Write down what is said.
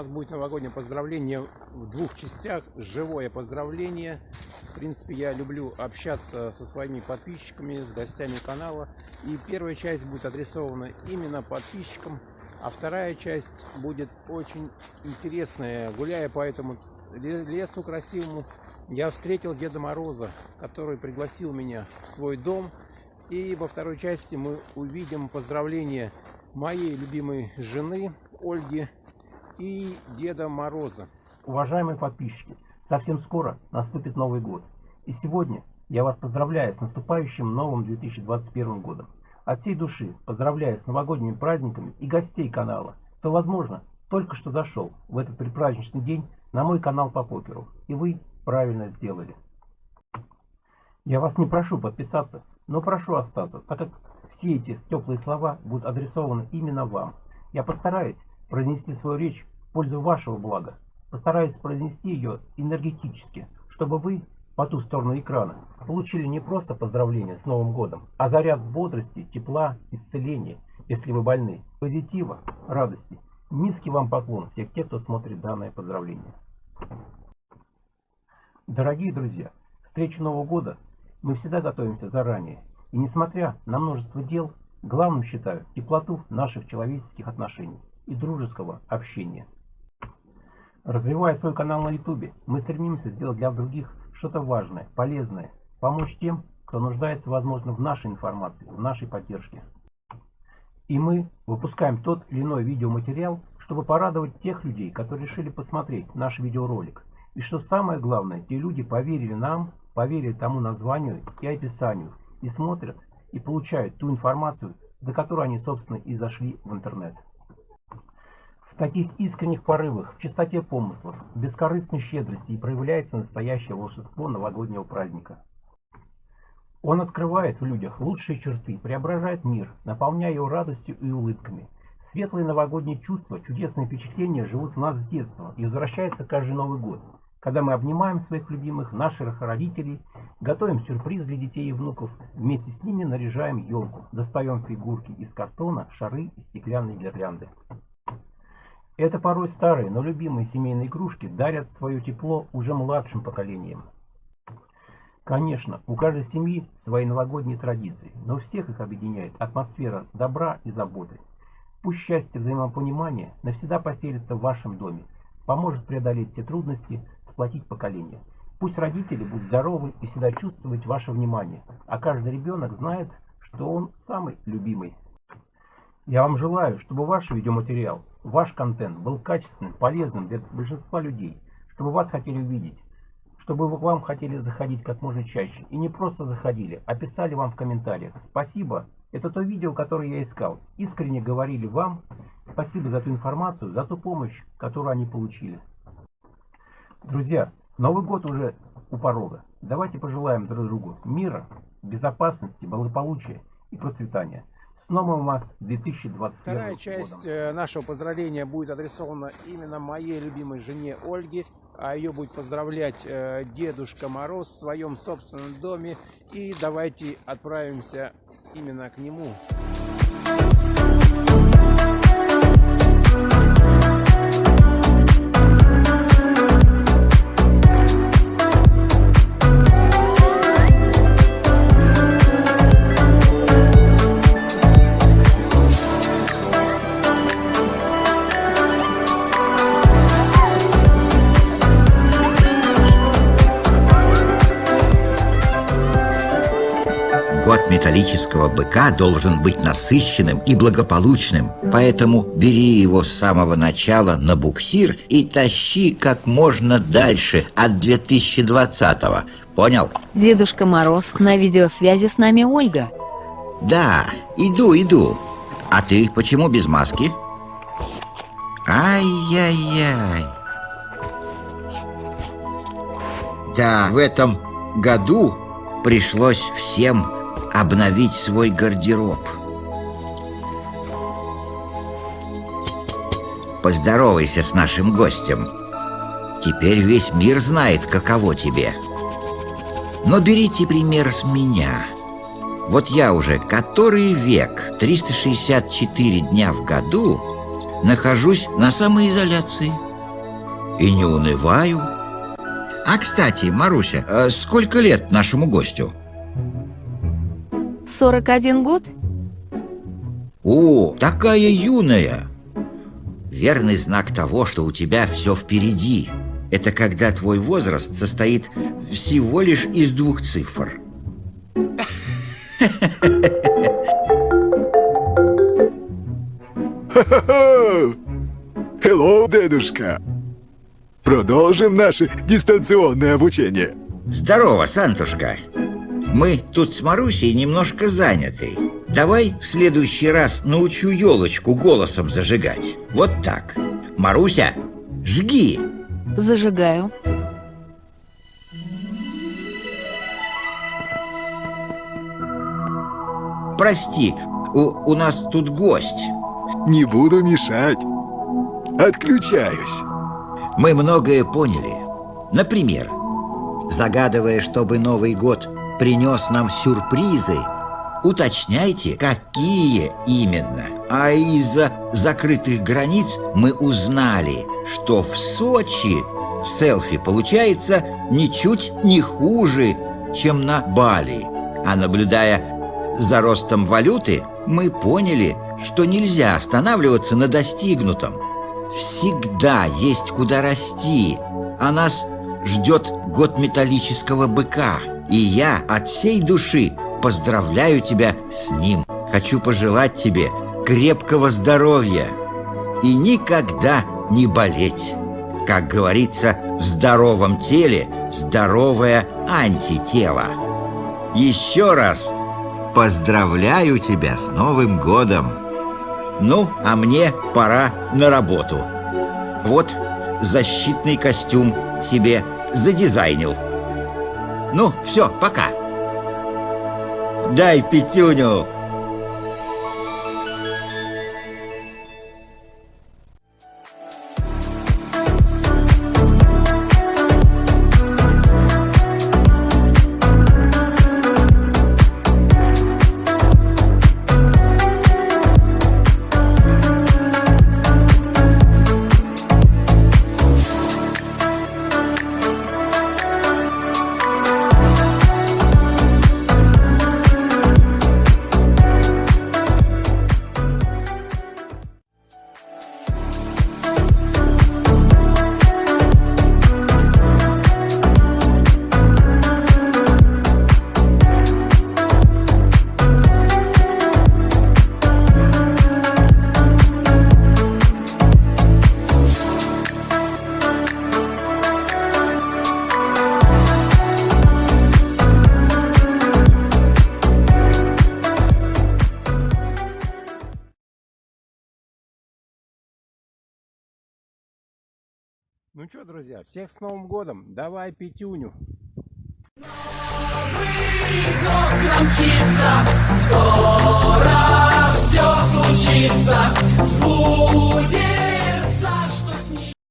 нас будет новогоднее поздравление в двух частях. Живое поздравление. В принципе, я люблю общаться со своими подписчиками, с гостями канала. И первая часть будет адресована именно подписчикам, а вторая часть будет очень интересная. Гуляя по этому лесу красивому, я встретил Деда Мороза, который пригласил меня в свой дом. И во второй части мы увидим поздравления моей любимой жены Ольги и Деда Мороза. Уважаемые подписчики, совсем скоро наступит Новый год. И сегодня я вас поздравляю с наступающим новым 2021 годом. От всей души поздравляю с новогодними праздниками и гостей канала, кто, возможно, только что зашел в этот предпраздничный день на мой канал по покеру. И вы правильно сделали. Я вас не прошу подписаться, но прошу остаться, так как все эти теплые слова будут адресованы именно вам. Я постараюсь произнести свою речь в пользу вашего блага. Постараюсь произнести ее энергетически, чтобы вы по ту сторону экрана получили не просто поздравления с Новым годом, а заряд бодрости, тепла, исцеления, если вы больны, позитива, радости. Низкий вам поклон всех тех, кто смотрит данное поздравление. Дорогие друзья, встречу Нового года мы всегда готовимся заранее. И несмотря на множество дел, главным считаю теплоту наших человеческих отношений и дружеского общения. Развивая свой канал на YouTube, мы стремимся сделать для других что-то важное, полезное, помочь тем, кто нуждается, возможно, в нашей информации, в нашей поддержке. И мы выпускаем тот или иной видеоматериал, чтобы порадовать тех людей, которые решили посмотреть наш видеоролик. И что самое главное, те люди поверили нам, поверили тому названию и описанию, и смотрят, и получают ту информацию, за которую они, собственно, и зашли в интернет. Таких искренних порывах, в чистоте помыслов, бескорыстной щедрости и проявляется настоящее волшебство новогоднего праздника. Он открывает в людях лучшие черты, преображает мир, наполняя его радостью и улыбками. Светлые новогодние чувства, чудесные впечатления живут в нас с детства и возвращаются каждый Новый год когда мы обнимаем своих любимых, наших родителей, готовим сюрприз для детей и внуков, вместе с ними наряжаем елку, достаем фигурки из картона, шары и стеклянные гирлянды. Это порой старые, но любимые семейные игрушки дарят свое тепло уже младшим поколениям. Конечно, у каждой семьи свои новогодние традиции, но всех их объединяет атмосфера добра и заботы. Пусть счастье взаимопонимания навсегда поселится в вашем доме, поможет преодолеть все трудности, сплотить поколение. Пусть родители будут здоровы и всегда чувствовать ваше внимание, а каждый ребенок знает, что он самый любимый. Я вам желаю, чтобы ваш видеоматериал, ваш контент был качественным, полезным для большинства людей, чтобы вас хотели увидеть, чтобы вам хотели заходить как можно чаще. И не просто заходили, а писали вам в комментариях. Спасибо, это то видео, которое я искал. Искренне говорили вам спасибо за ту информацию, за ту помощь, которую они получили. Друзья, Новый год уже у порога. Давайте пожелаем друг другу мира, безопасности, благополучия и процветания. С новым вас 2021 Вторая часть годом. Э, нашего поздравления будет адресована именно моей любимой жене Ольге. А ее будет поздравлять э, Дедушка Мороз в своем собственном доме. И давайте отправимся именно к нему. Металлического быка должен быть насыщенным и благополучным, поэтому бери его с самого начала на буксир и тащи как можно дальше от 2020-го. Понял? Дедушка Мороз, на видеосвязи с нами Ольга. Да, иду, иду. А ты почему без маски? Ай-яй-яй. Да, в этом году пришлось всем обновить свой гардероб. Поздоровайся с нашим гостем. Теперь весь мир знает, каково тебе. Но берите пример с меня. Вот я уже который век, 364 дня в году, нахожусь на самоизоляции. и не унываю. А, кстати, Маруся, а сколько лет нашему гостю? 41 год? О, такая юная! Верный знак того, что у тебя все впереди. Это когда твой возраст состоит всего лишь из двух цифр. Hello, дедушка! Продолжим наше дистанционное обучение. Здорово, Сантушка. Мы тут с Марусей немножко заняты. Давай в следующий раз научу елочку голосом зажигать. Вот так. Маруся, жги! Зажигаю. Прости, у, у нас тут гость. Не буду мешать. Отключаюсь. Мы многое поняли. Например, загадывая, чтобы Новый год принес нам сюрпризы, уточняйте, какие именно. А из-за закрытых границ мы узнали, что в Сочи селфи получается ничуть не хуже, чем на Бали. А наблюдая за ростом валюты, мы поняли, что нельзя останавливаться на достигнутом. Всегда есть куда расти, а нас ждет год металлического быка. И я от всей души поздравляю тебя с ним. Хочу пожелать тебе крепкого здоровья и никогда не болеть. Как говорится, в здоровом теле здоровое антитело. Еще раз поздравляю тебя с Новым годом! Ну, а мне пора на работу. Вот защитный костюм себе задизайнил. Ну, все, пока. Дай пятюню. Ну что, друзья, всех с Новым годом. Давай пятюню. скоро все случится, сбудется.